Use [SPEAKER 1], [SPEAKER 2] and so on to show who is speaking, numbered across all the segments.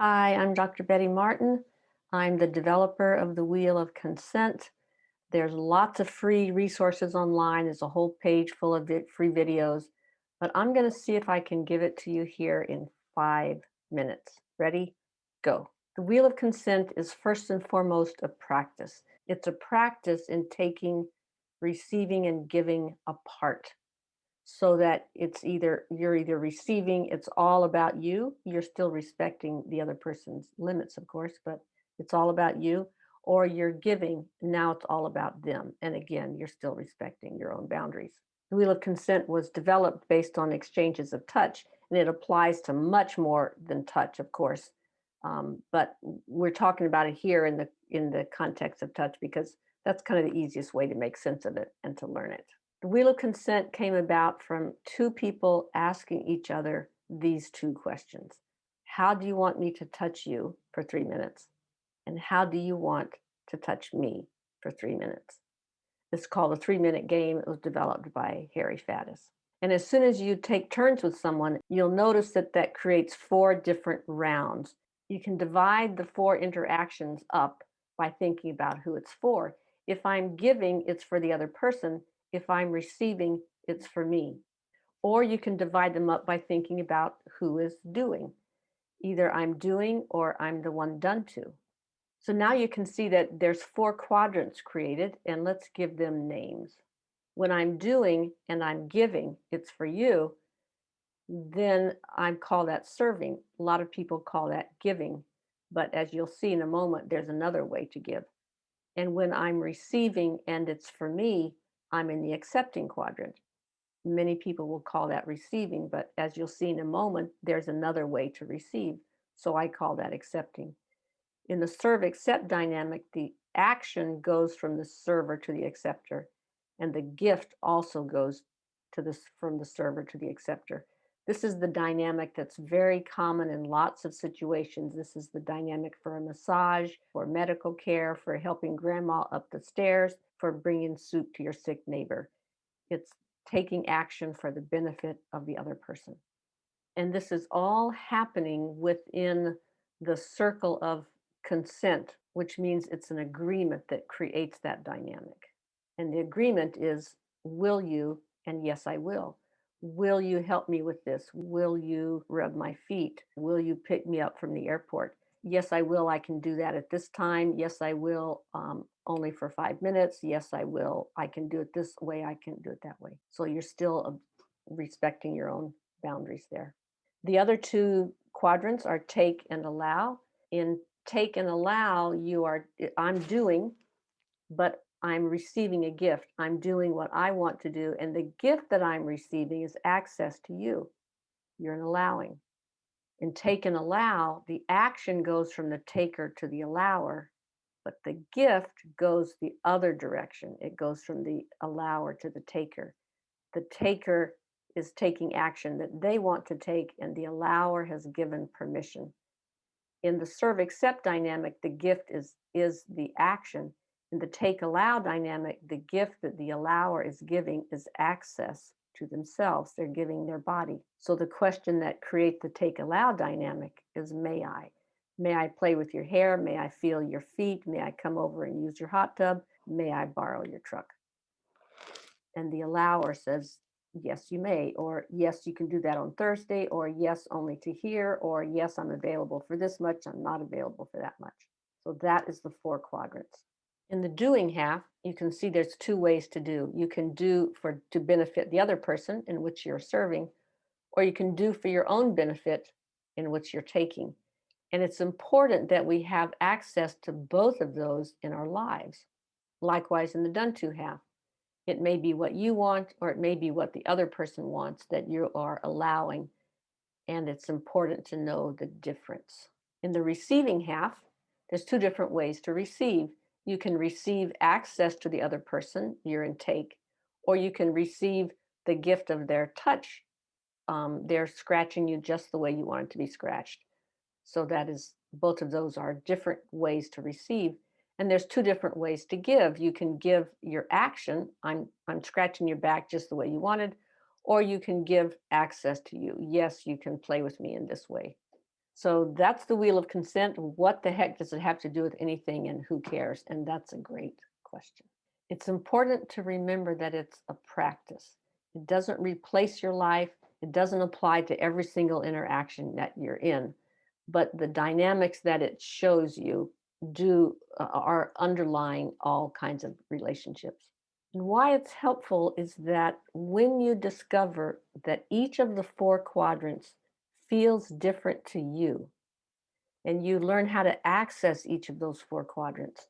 [SPEAKER 1] Hi, I'm Dr. Betty Martin. I'm the developer of the Wheel of Consent. There's lots of free resources online. There's a whole page full of free videos, but I'm gonna see if I can give it to you here in five minutes. Ready? Go. The Wheel of Consent is first and foremost a practice. It's a practice in taking, receiving, and giving apart so that it's either you're either receiving it's all about you you're still respecting the other person's limits of course but it's all about you or you're giving now it's all about them and again you're still respecting your own boundaries. The wheel of consent was developed based on exchanges of touch and it applies to much more than touch of course um, but we're talking about it here in the in the context of touch because that's kind of the easiest way to make sense of it and to learn it the Wheel of Consent came about from two people asking each other these two questions. How do you want me to touch you for three minutes? And how do you want to touch me for three minutes? It's called a three minute game. It was developed by Harry Faddis. And as soon as you take turns with someone, you'll notice that that creates four different rounds. You can divide the four interactions up by thinking about who it's for. If I'm giving, it's for the other person. If I'm receiving, it's for me. Or you can divide them up by thinking about who is doing. Either I'm doing or I'm the one done to. So now you can see that there's four quadrants created and let's give them names. When I'm doing and I'm giving, it's for you, then I call that serving. A lot of people call that giving, but as you'll see in a moment, there's another way to give. And when I'm receiving and it's for me, I'm in the accepting quadrant. Many people will call that receiving, but as you'll see in a moment, there's another way to receive. So I call that accepting. In the serve accept dynamic, the action goes from the server to the acceptor, and the gift also goes to this from the server to the acceptor. This is the dynamic that's very common in lots of situations. This is the dynamic for a massage, for medical care, for helping grandma up the stairs, for bringing soup to your sick neighbor. It's taking action for the benefit of the other person. And this is all happening within the circle of consent, which means it's an agreement that creates that dynamic. And the agreement is, will you? And yes, I will. Will you help me with this? Will you rub my feet? Will you pick me up from the airport? Yes, I will. I can do that at this time. Yes, I will. Um, only for five minutes. Yes, I will. I can do it this way. I can do it that way. So you're still respecting your own boundaries there. The other two quadrants are take and allow. In take and allow, you are, I'm doing, but I'm receiving a gift. I'm doing what I want to do. And the gift that I'm receiving is access to you. You're an allowing. In take and allow, the action goes from the taker to the allower, but the gift goes the other direction. It goes from the allower to the taker. The taker is taking action that they want to take, and the allower has given permission. In the serve accept dynamic, the gift is, is the action, in the take allow dynamic, the gift that the allower is giving is access to themselves. They're giving their body. So the question that create the take allow dynamic is may I? May I play with your hair? May I feel your feet? May I come over and use your hot tub? May I borrow your truck? And the allower says, yes, you may, or yes, you can do that on Thursday, or yes, only to here, or yes, I'm available for this much, I'm not available for that much. So that is the four quadrants. In the doing half, you can see there's two ways to do. You can do for to benefit the other person in which you're serving, or you can do for your own benefit in which you're taking. And it's important that we have access to both of those in our lives. Likewise, in the done to half, it may be what you want, or it may be what the other person wants that you are allowing. And it's important to know the difference. In the receiving half, there's two different ways to receive you can receive access to the other person, your intake, or you can receive the gift of their touch. Um, they're scratching you just the way you want it to be scratched. So that is, both of those are different ways to receive. And there's two different ways to give. You can give your action, I'm, I'm scratching your back just the way you wanted, or you can give access to you. Yes, you can play with me in this way. So that's the wheel of consent. What the heck does it have to do with anything and who cares? And that's a great question. It's important to remember that it's a practice. It doesn't replace your life. It doesn't apply to every single interaction that you're in, but the dynamics that it shows you do uh, are underlying all kinds of relationships. And why it's helpful is that when you discover that each of the four quadrants feels different to you, and you learn how to access each of those four quadrants,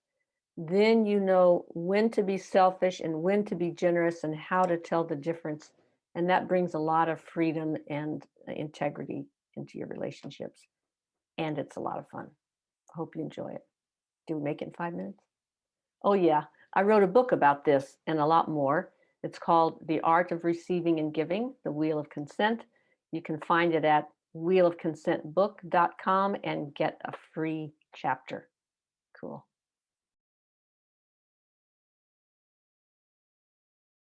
[SPEAKER 1] then you know when to be selfish and when to be generous and how to tell the difference. And that brings a lot of freedom and integrity into your relationships. And it's a lot of fun. Hope you enjoy it. Do we make it in five minutes? Oh, yeah. I wrote a book about this and a lot more. It's called The Art of Receiving and Giving, The Wheel of Consent. You can find it at wheelofconsentbook.com and get a free chapter. Cool.